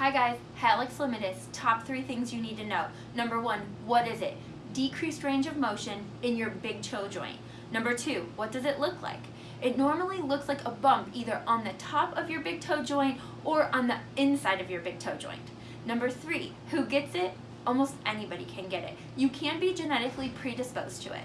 Hi guys, hallux Limitus. top three things you need to know. Number one, what is it? Decreased range of motion in your big toe joint. Number two, what does it look like? It normally looks like a bump either on the top of your big toe joint or on the inside of your big toe joint. Number three, who gets it? Almost anybody can get it. You can be genetically predisposed to it.